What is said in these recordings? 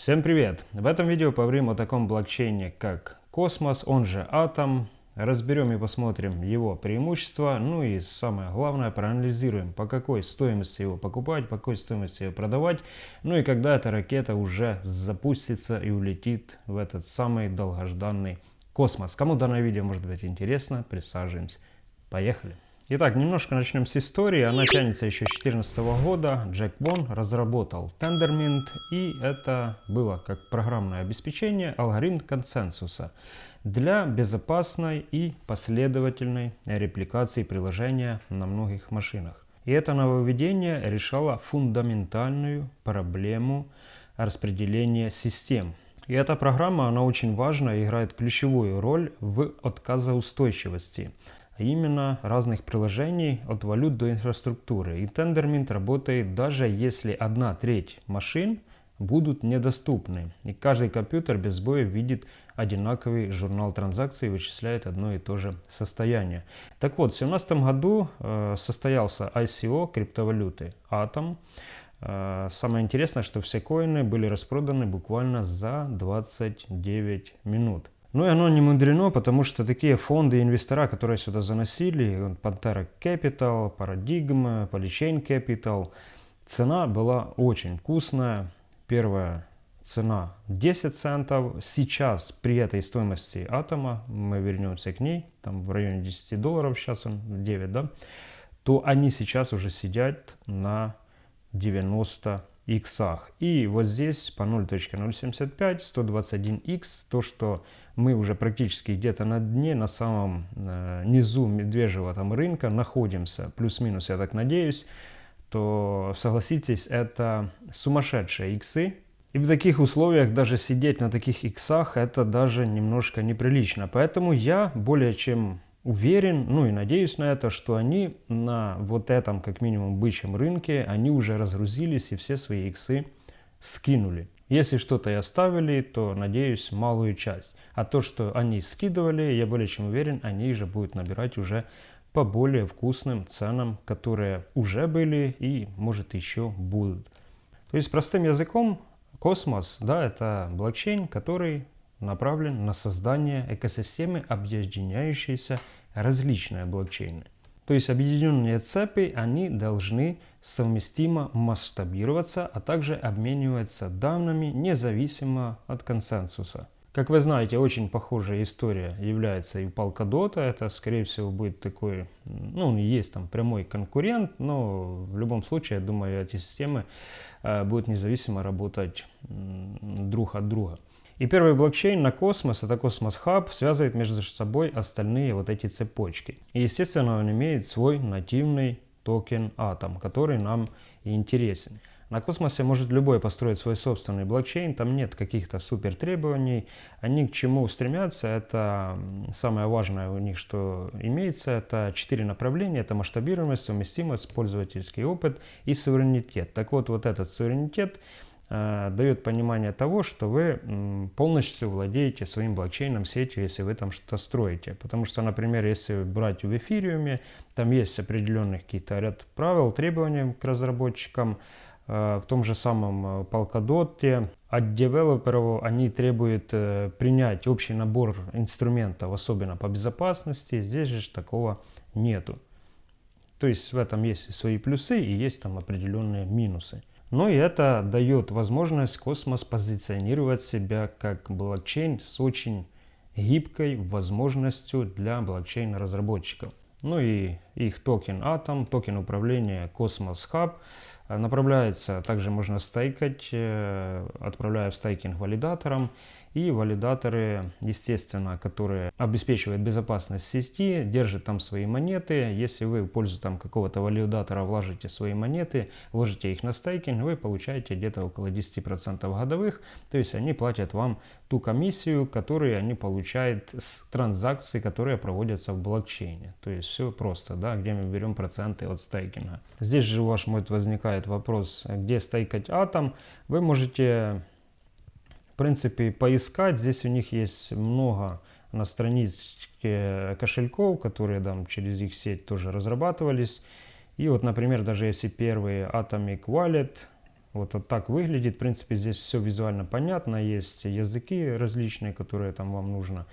Всем привет! В этом видео поговорим о таком блокчейне, как Космос, он же Атом. Разберем и посмотрим его преимущества, ну и самое главное, проанализируем, по какой стоимости его покупать, по какой стоимости его продавать, ну и когда эта ракета уже запустится и улетит в этот самый долгожданный космос. Кому данное видео может быть интересно, присаживаемся. Поехали! Итак, немножко начнем с истории. Она тянется еще с 2014 года. Джек Вон разработал Tendermint, и это было как программное обеспечение алгоритм консенсуса для безопасной и последовательной репликации приложения на многих машинах. И это нововведение решало фундаментальную проблему распределения систем. И эта программа, она очень важна и играет ключевую роль в отказоустойчивости именно разных приложений от валют до инфраструктуры. И Tendermint работает даже если одна треть машин будут недоступны. И каждый компьютер без боя видит одинаковый журнал транзакций и вычисляет одно и то же состояние. Так вот, в 2017 году э, состоялся ICO криптовалюты Atom. Э, самое интересное, что все коины были распроданы буквально за 29 минут. Ну и оно не мудрено, потому что такие фонды и инвестора, которые сюда заносили, Pantera Capital, Paradigm, Polychain Capital, цена была очень вкусная. Первая цена 10 центов. Сейчас при этой стоимости атома, мы вернемся к ней, там в районе 10 долларов, сейчас он 9, да, то они сейчас уже сидят на 90 иксах. И вот здесь по 0.075, 121x, то, что мы уже практически где-то на дне, на самом э, низу медвежьего там рынка находимся, плюс-минус, я так надеюсь, то согласитесь, это сумасшедшие иксы. И в таких условиях даже сидеть на таких иксах, это даже немножко неприлично. Поэтому я более чем уверен, ну и надеюсь на это, что они на вот этом, как минимум, бычьем рынке, они уже разгрузились и все свои иксы скинули. Если что-то и оставили, то, надеюсь, малую часть. А то, что они скидывали, я более чем уверен, они же будут набирать уже по более вкусным ценам, которые уже были и, может, еще будут. То есть, простым языком, космос, да, это блокчейн, который направлен на создание экосистемы, объединяющейся различные блокчейны. То есть объединенные цепи, они должны совместимо масштабироваться, а также обмениваться данными независимо от консенсуса. Как вы знаете, очень похожая история является и у Polkadot. Это, скорее всего, будет такой, ну, есть там прямой конкурент, но в любом случае, я думаю, эти системы э, будут независимо работать друг от друга. И первый блокчейн на Космос, это Cosmos Hub, связывает между собой остальные вот эти цепочки. И естественно он имеет свой нативный токен Atom, который нам и интересен. На космосе может любой построить свой собственный блокчейн, там нет каких-то супер требований. Они к чему стремятся, это самое важное у них, что имеется, это четыре направления, это масштабируемость, совместимость, пользовательский опыт и суверенитет. Так вот, вот этот суверенитет дает понимание того, что вы полностью владеете своим блокчейном сетью, если вы там что-то строите. Потому что, например, если брать в эфириуме, там есть определенных какие-то ряд правил, требований к разработчикам, э, в том же самом э, Polkadot от девелоперов они требуют принять общий набор инструментов, особенно по безопасности. Здесь же такого нету. То есть в этом есть свои плюсы и есть там определенные минусы. Но и это дает возможность Космос позиционировать себя как блокчейн с очень гибкой возможностью для блокчейн-разработчиков. Ну и их токен Atom, токен управления Cosmos Hub направляется, также можно стейкать, э, отправляя в стейкинг валидаторам и валидаторы, естественно, которые обеспечивают безопасность сети, держат там свои монеты. Если вы в пользу там какого-то валидатора вложите свои монеты, вложите их на стейкинг, вы получаете где-то около 10% годовых. То есть они платят вам ту комиссию, которую они получают с транзакций, которые проводятся в блокчейне. То есть все просто, да, где мы берем проценты от стейкинга. Здесь же у вас может возникает вопрос, где стейкать атом. Вы можете принципе, поискать. Здесь у них есть много на страничке кошельков, которые там через их сеть тоже разрабатывались. И вот, например, даже если первый Atomic Wallet, Вот, вот так выглядит. В принципе, здесь все визуально понятно. Есть языки различные, которые там вам нужно.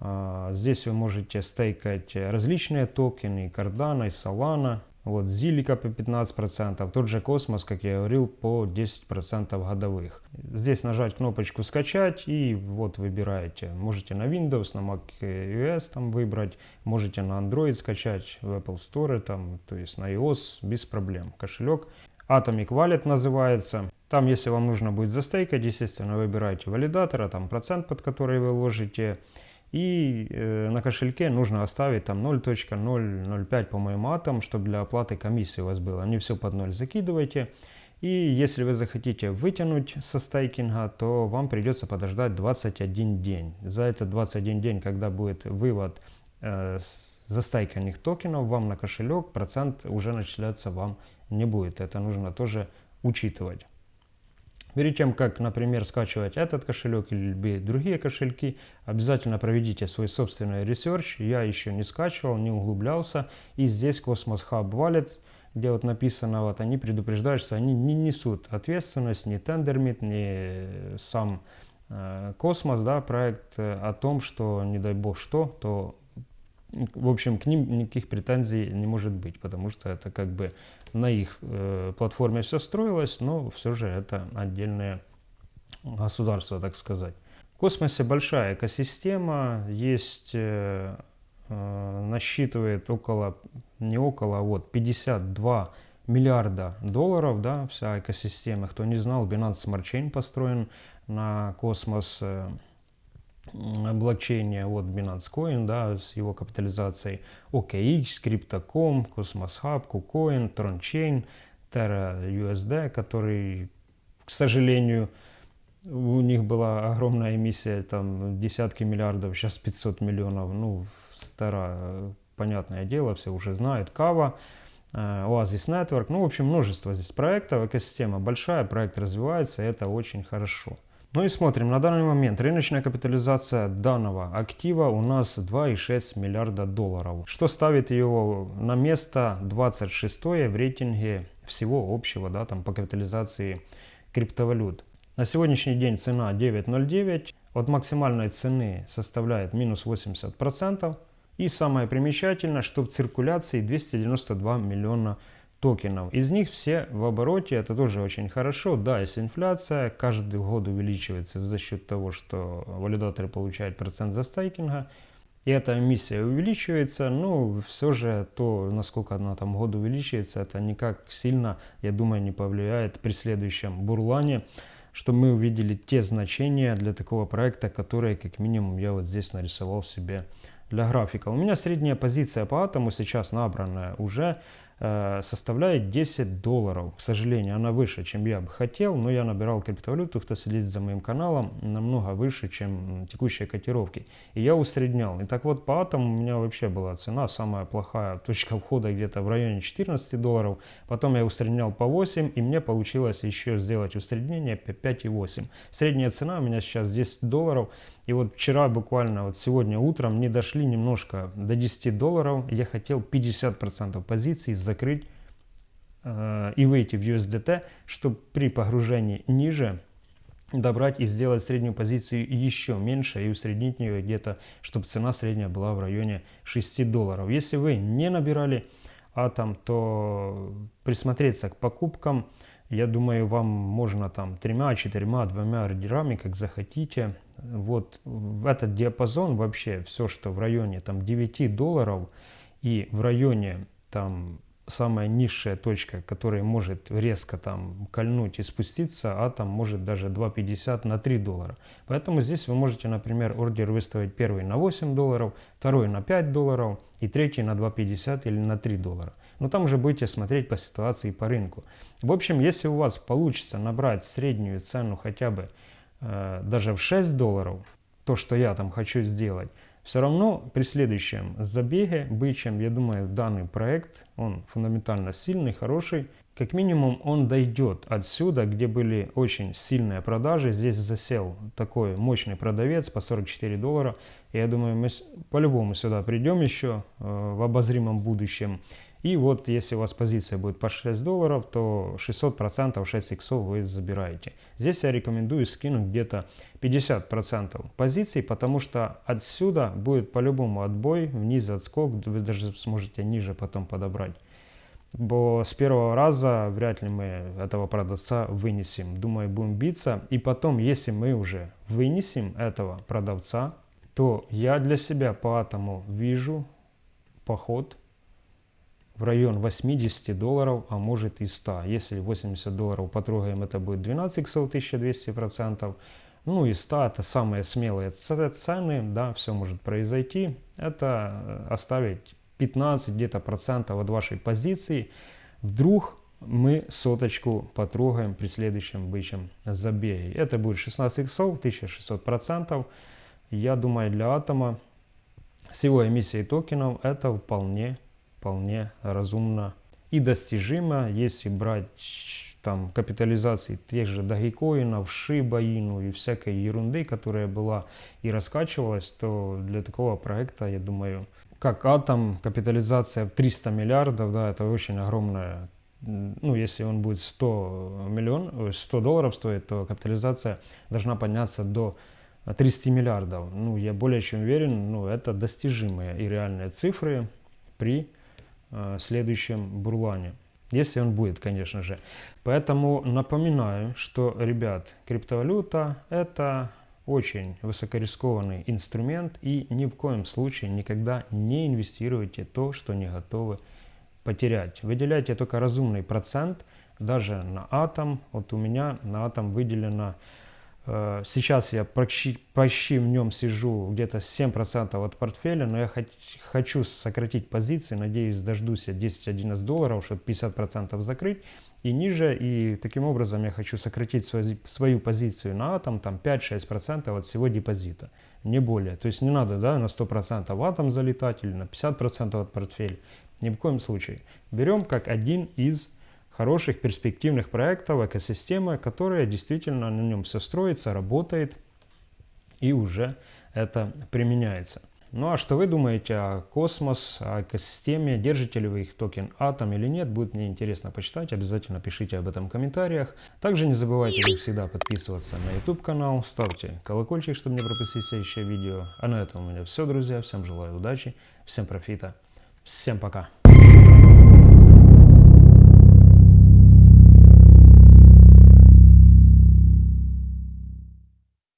А, здесь вы можете стейкать различные токены, Cardano, Solana. Вот Zilliqa по 15%, тот же Космос, как я говорил, по 10% годовых. Здесь нажать кнопочку «Скачать» и вот выбираете. Можете на Windows, на Mac OS там выбрать, можете на Android скачать, в Apple Store, там, то есть на iOS без проблем. Кошелек Atomic Wallet называется. Там, если вам нужно будет застейкать, естественно, выбираете валидатора, там процент, под который вы ложите. И э, на кошельке нужно оставить там 0.005, по-моему, атом, чтобы для оплаты комиссии у вас было. Не все под ноль закидывайте. И если вы захотите вытянуть со стейкинга, то вам придется подождать 21 день. За этот 21 день, когда будет вывод э, застайканных токенов вам на кошелек, процент уже начисляться вам не будет. Это нужно тоже учитывать. Перед тем, как, например, скачивать этот кошелек или другие кошельки, обязательно проведите свой собственный research. Я еще не скачивал, не углублялся. И здесь Cosmos Hub Wallet, где вот написано, вот они предупреждают, что они не несут ответственность, ни Tendermint, ни сам э, Космос, да, проект э, о том, что, не дай бог что, то в общем, к ним никаких претензий не может быть, потому что это как бы на их э, платформе все строилось, но все же это отдельное государство, так сказать. В космосе большая экосистема, есть, э, э, насчитывает около, не около, а вот 52 миллиарда долларов, да, вся экосистема. Кто не знал, Binance Smart Chain построен на космос. Блокчейне от Binance Coin, да, с его капитализацией. OKX, Crypto.com, Cosmos Hub, KuCoin, TronChain, Terra USD, который, к сожалению, у них была огромная эмиссия, там десятки миллиардов, сейчас 500 миллионов, ну, старая, понятное дело, все уже знают, Кава, э, Oasis Network, ну, в общем, множество здесь проектов, экосистема большая, проект развивается, это очень хорошо. Ну и смотрим, на данный момент рыночная капитализация данного актива у нас 2,6 миллиарда долларов, что ставит его на место 26 в рейтинге всего общего, да, там по капитализации криптовалют. На сегодняшний день цена 9.09, от максимальной цены составляет минус 80%. И самое примечательное, что в циркуляции 292 миллиона токенов. Из них все в обороте, это тоже очень хорошо. Да, есть инфляция, каждый год увеличивается за счет того, что валидаторы получают процент за стейкинга. И эта эмиссия увеличивается, но все же то, насколько она там год увеличивается, это никак сильно, я думаю, не повлияет при следующем бурлане, что мы увидели те значения для такого проекта, которые, как минимум, я вот здесь нарисовал себе для графика. У меня средняя позиция по атому сейчас набранная уже составляет 10 долларов. К сожалению, она выше, чем я бы хотел, но я набирал криптовалюту, кто следит за моим каналом, намного выше, чем текущие котировки. И я усреднял. И так вот, по атому у меня вообще была цена самая плохая, точка входа где-то в районе 14 долларов. Потом я усреднял по 8, и мне получилось еще сделать усреднение по 5,8. Средняя цена у меня сейчас 10 долларов. И вот вчера буквально, вот сегодня утром не дошли немножко до 10 долларов. Я хотел 50% позиций закрыть э, и выйти в USDT, чтобы при погружении ниже добрать и сделать среднюю позицию еще меньше и усреднить ее где-то, чтобы цена средняя была в районе 6 долларов. Если вы не набирали атом, то присмотреться к покупкам – я думаю, вам можно там тремя, четырьмя, двумя ордерами, как захотите. Вот в этот диапазон вообще все, что в районе там 9 долларов и в районе там самая низшая точка, которая может резко там кольнуть и спуститься, а там может даже 2,50 на 3 доллара. Поэтому здесь вы можете, например, ордер выставить первый на 8 долларов, второй на 5 долларов и третий на 2,50 или на 3 доллара. Но там уже будете смотреть по ситуации по рынку. В общем, если у вас получится набрать среднюю цену хотя бы даже в 6 долларов, то, что я там хочу сделать, все равно при следующем забеге бычьем, я думаю, данный проект, он фундаментально сильный, хороший. Как минимум он дойдет отсюда, где были очень сильные продажи. Здесь засел такой мощный продавец по 44 доллара. Я думаю, мы по-любому сюда придем еще э, в обозримом будущем. И вот если у вас позиция будет по 6 долларов, то 600% 6 иксов вы забираете. Здесь я рекомендую скинуть где-то 50% позиций, потому что отсюда будет по-любому отбой, вниз отскок, вы даже сможете ниже потом подобрать. Бо с первого раза вряд ли мы этого продавца вынесем. Думаю, будем биться. И потом, если мы уже вынесем этого продавца, то я для себя по атому вижу поход в район 80 долларов, а может и 100. Если 80 долларов потрогаем, это будет 12 иксов, 1200 процентов. Ну и 100 это самые смелые цены, да, все может произойти. Это э, оставить 15 где-то процентов от вашей позиции. Вдруг мы соточку потрогаем при следующем бычьем забеге. Это будет 16 иксов, 1600 процентов. Я думаю, для атома с его эмиссией токенов это вполне вполне разумно и достижимо, если брать там капитализации тех же дагикоинов, шибаину и всякой ерунды, которая была и раскачивалась, то для такого проекта, я думаю, как атом, капитализация в 300 миллиардов, да, это очень огромная, ну, если он будет 100 миллион, 100 долларов стоит, то капитализация должна подняться до 30 миллиардов. Ну, я более чем уверен, ну, это достижимые и реальные цифры при Э, следующем бурлане. Если он будет, конечно же. Поэтому напоминаю, что, ребят, криптовалюта это очень высокорискованный инструмент и ни в коем случае никогда не инвестируйте то, что не готовы потерять. Выделяйте только разумный процент, даже на атом. Вот у меня на атом выделено Э, сейчас я почти, почти в нем сижу где-то 7% от портфеля, но я хочу сократить позиции, надеюсь дождусь 10-11 долларов, чтобы 50% закрыть и ниже. И таким образом я хочу сократить свою, свою позицию на атом там 5-6% от всего депозита, не более. То есть не надо да, на 100% в атом залетать или на 50% от портфеля, ни в коем случае. Берем как один из хороших перспективных проектов, экосистемы, которая действительно на нем все строится, работает и уже это применяется. Ну а что вы думаете о космос, о экосистеме, держите ли вы их токен Атом или нет, будет мне интересно почитать, обязательно пишите об этом в комментариях. Также не забывайте, как всегда, подписываться на YouTube канал, ставьте колокольчик, чтобы не пропустить следующее видео. А на этом у меня все, друзья, всем желаю удачи, всем профита, всем пока.